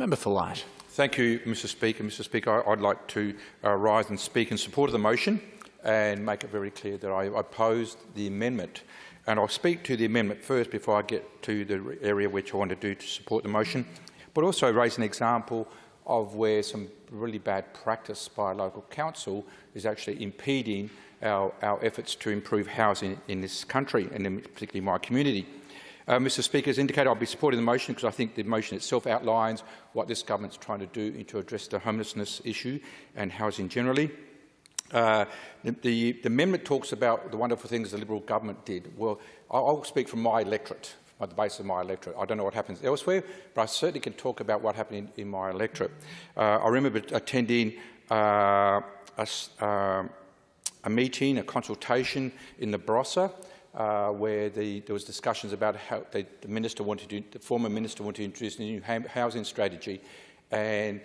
Member for Light. Thank you, Mr Speaker. Mr Speaker, I'd like to uh, rise and speak in support of the motion and make it very clear that I opposed the amendment. And I'll speak to the amendment first before I get to the area which I want to do to support the motion, but also raise an example of where some really bad practice by local council is actually impeding our, our efforts to improve housing in this country and in particularly my community. Uh, Mr Speaker, as indicated, I'll be supporting the motion because I think the motion itself outlines what this government is trying to do to address the homelessness issue and housing generally. Uh, the, the, the, amendment talks about the wonderful things the Liberal government did. Well, I'll, I'll speak from my electorate, on the basis of my electorate. I don't know what happens elsewhere, but I certainly can talk about what happened in, in my electorate. Uh, I remember attending uh, a, uh, a, meeting, a consultation in the Barossa, uh, where the, there was discussions about how the, the minister wanted to, the former minister wanted to introduce a new housing strategy, and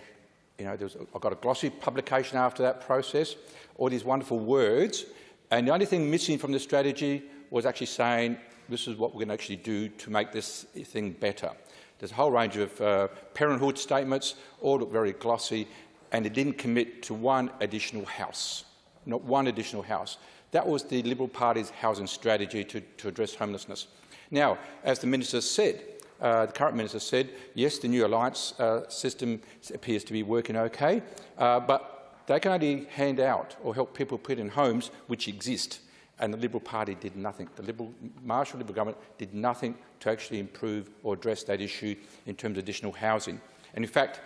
you know, there was, I got a glossy publication after that process, all these wonderful words, and the only thing missing from the strategy was actually saying this is what we're going to actually do to make this thing better. There's a whole range of uh, parenthood statements, all look very glossy, and it didn't commit to one additional house, not one additional house. That was the Liberal Party's housing strategy to, to address homelessness. Now, as the Minister said, uh, the current Minister said, yes, the new alliance uh, system appears to be working okay, uh, but they can only hand out or help people put in homes which exist. And the Liberal Party did nothing. The Liberal, Marshall Liberal government did nothing to actually improve or address that issue in terms of additional housing. And in fact,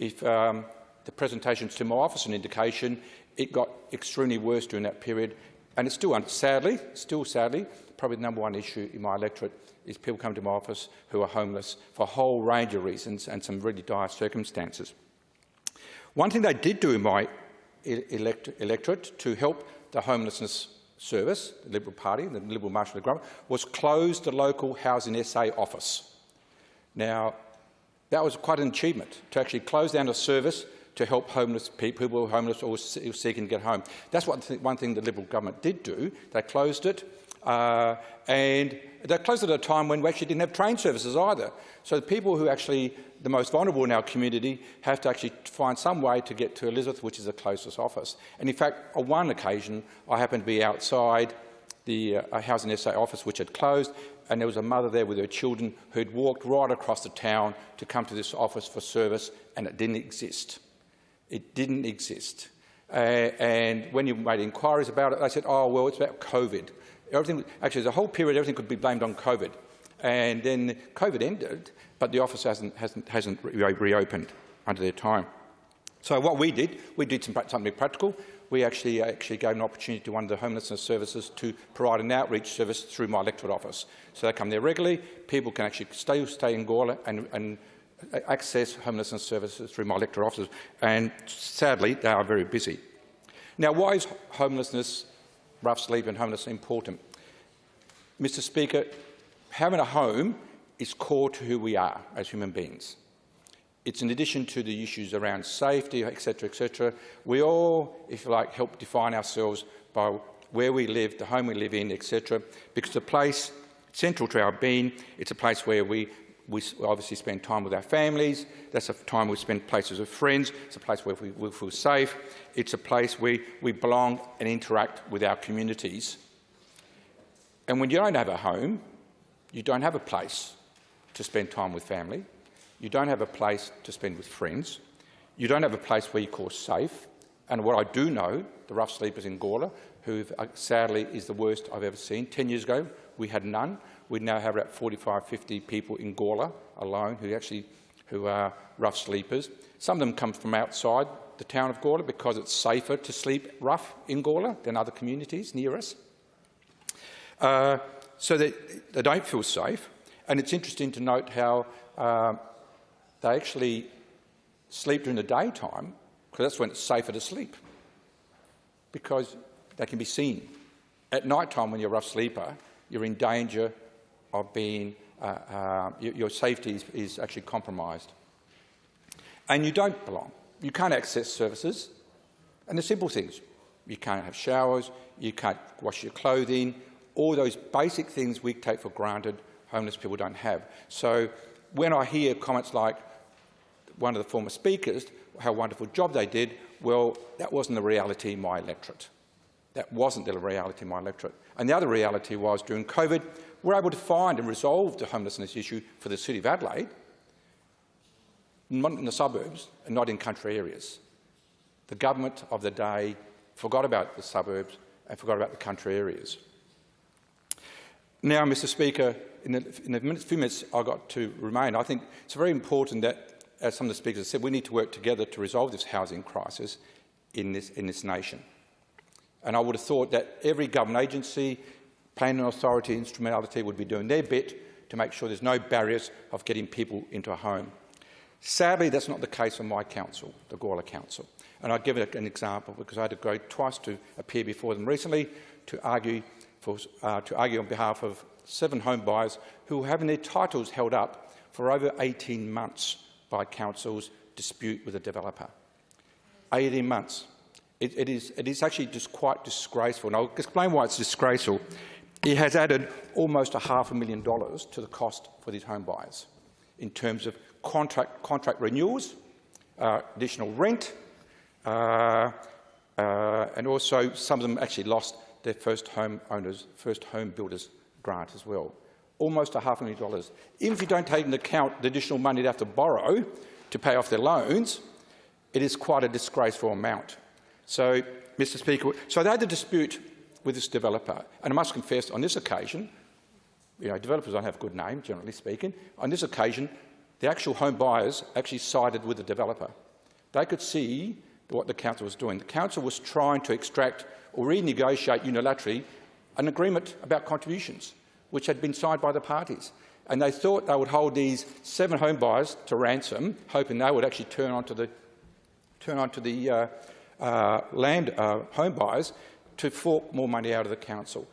if um, the presentations to my office are an indication, it got extremely worse during that period. And it's still, sadly, still sadly, probably the number one issue in my electorate is people come to my office who are homeless for a whole range of reasons and some really dire circumstances. One thing they did do in my elect electorate to help the homelessness service, the Liberal Party, the Liberal Marshall government, was close the local Housing SA office. Now, that was quite an achievement, to actually close down a service to help homeless people who were homeless or seeking to get home. That's what one thing the Liberal government did do. They closed it, uh, and they closed it at a time when we actually didn't have train services either. So the people who actually the most vulnerable in our community have to actually find some way to get to Elizabeth, which is the closest office. And in fact, on one occasion, I happened to be outside the uh, Housing SA office, which had closed, and there was a mother there with her children who had walked right across the town to come to this office for service, and it didn't exist. It didn't exist. Uh, and when you made inquiries about it, they said, oh, well, it's about COVID everything, actually, the whole period, everything could be blamed on COVID. And then COVID ended, but the office hasn't, hasn't, hasn't re reopened under their time. So what we did, we did some, something practical. We actually, actually gave an opportunity to one of the homelessness services to provide an outreach service through my electorate office. So they come there regularly. People can actually stay, stay in Gawler and, and access homelessness services through my electorate offices. And sadly, they are very busy. Now, why is homelessness rough sleep and homelessness important. Mr Speaker, having a home is core to who we are as human beings. It's in addition to the issues around safety, etc., etc. We all, if you like, help define ourselves by where we live, the home we live in, etc. Because the place central to our being, it's a place where we we obviously spend time with our families. That's a time we spend places with friends. It's a place where we, we feel safe. It's a place where we belong and interact with our communities. And when you don't have a home, you don't have a place to spend time with family. You don't have a place to spend with friends. You don't have a place where you call safe. And what I do know, the rough sleepers in Gawler, who uh, sadly is the worst I've ever seen. Ten years ago, we had none. We now have about 45, 50 people in Gawler alone who actually who are rough sleepers. Some of them come from outside the town of Gawler because it's safer to sleep rough in Gawler than other communities near us. Uh, so they, they don't feel safe. And it's interesting to note how uh, they actually sleep during the daytime because that's when it's safer to sleep because they can be seen. At night time when you're a rough sleeper, you're in danger of being, uh, uh, your safety is, is actually compromised. And you don't belong. You can't access services. And the simple things, you can't have showers, you can't wash your clothing, all those basic things we take for granted, homeless people don't have. So when I hear comments like, one of the former speakers how wonderful job they did. Well, that wasn't the reality in my electorate. That wasn't the reality in my electorate. And the other reality was during COVID, we were able to find and resolve the homelessness issue for the City of Adelaide, not in the suburbs and not in country areas. The government of the day forgot about the suburbs and forgot about the country areas. Now, Mr Speaker, in the, in the minutes, few minutes I've got to remain, I think it's very important that, as some of the speakers have said, we need to work together to resolve this housing crisis in this, in this nation. And I would have thought that every government agency, planning authority, instrumentality would be doing their bit to make sure there's no barriers of getting people into a home. Sadly, that's not the case on my council, the Gawler Council. And I'll give an example because I had to go twice to appear before them recently to argue, for, uh, to argue on behalf of seven home buyers who were having their titles held up for over 18 months by council's dispute with a developer. 18 months. It, it, is, it is actually just quite disgraceful. And I'll explain why it's disgraceful. It has added almost a half a million dollars to the cost for these home buyers in terms of contract, contract renewals, uh, additional rent, uh, uh, and also some of them actually lost their first home owners, first home builders grant as well. Almost a half a million dollars. Even if you don't take into account the additional money they have to borrow to pay off their loans, it is quite a disgraceful amount. So, Mr Speaker, so they had a dispute with this developer, and I must confess on this occasion, you know, developers don't have a good name, generally speaking. On this occasion, the actual home buyers actually sided with the developer. They could see what the council was doing. The council was trying to extract or renegotiate unilaterally an agreement about contributions, which had been signed by the parties. And they thought they would hold these seven home buyers to ransom, hoping they would actually turn onto the, turn onto the uh, uh, land uh, home buyers to fork more money out of the council.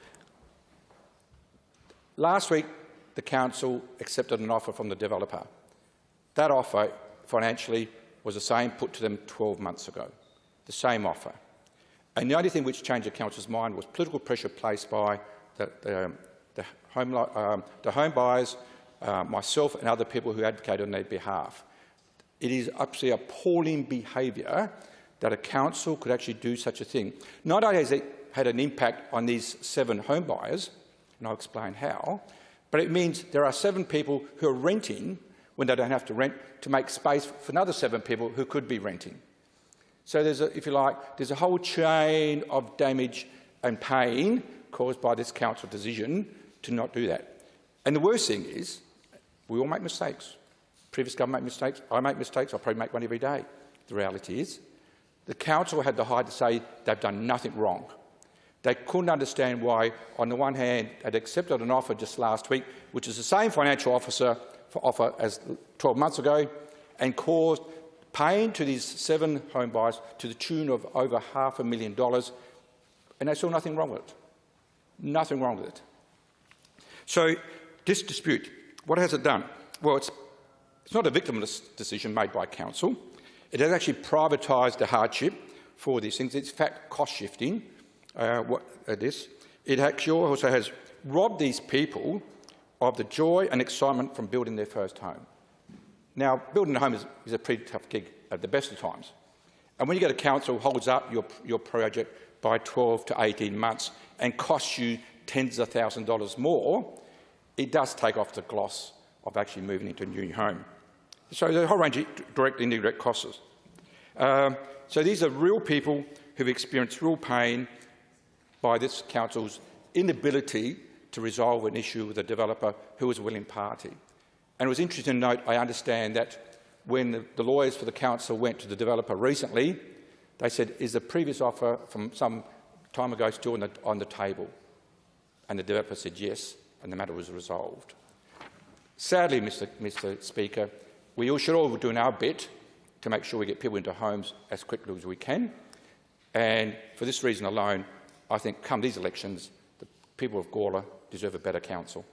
Last week, the council accepted an offer from the developer. That offer financially was the same put to them 12 months ago, the same offer. And the only thing which changed the council's mind was political pressure placed by the, the, um, the, home, um, the home buyers, uh, myself and other people who advocated on their behalf. It is absolutely appalling behaviour that a council could actually do such a thing. Not only has it had an impact on these seven home buyers, and I'll explain how, but it means there are seven people who are renting when they don't have to rent to make space for another seven people who could be renting. So there's, a, if you like, there's a whole chain of damage and pain caused by this council decision to not do that. And the worst thing is, we all make mistakes. Previous government make mistakes. I make mistakes. I probably make one every day. The reality is, the council had the height to say they've done nothing wrong. They couldn't understand why, on the one hand, they'd accepted an offer just last week, which is the same financial officer for offer as 12 months ago, and caused pain to these seven home buyers to the tune of over half a million dollars, and they saw nothing wrong with it. Nothing wrong with it. So this dispute, what has it done? Well, it's, it's not a victimless decision made by council. It has actually privatised the hardship for these things. It's fact cost shifting. Uh, what uh, this? It actually also has robbed these people of the joy and excitement from building their first home. Now, building a home is, is a pretty tough gig at the best of times. And when you get a council holds up your, your project by 12 to 18 months and costs you tens of thousands of dollars more, it does take off the gloss of actually moving into a new home. So there's a whole range of direct and indirect costs. Um, so these are real people who've experienced real pain by this council's inability to resolve an issue with a developer who was a willing party. And it was interesting to note, I understand that when the, the lawyers for the council went to the developer recently, they said, is the previous offer from some time ago still on the, on the table? And the developer said yes, and the matter was resolved. Sadly, Mr, Mr Speaker, we all should all be doing our bit to make sure we get people into homes as quickly as we can. And for this reason alone, I think come these elections, the people of Gawler deserve a better council.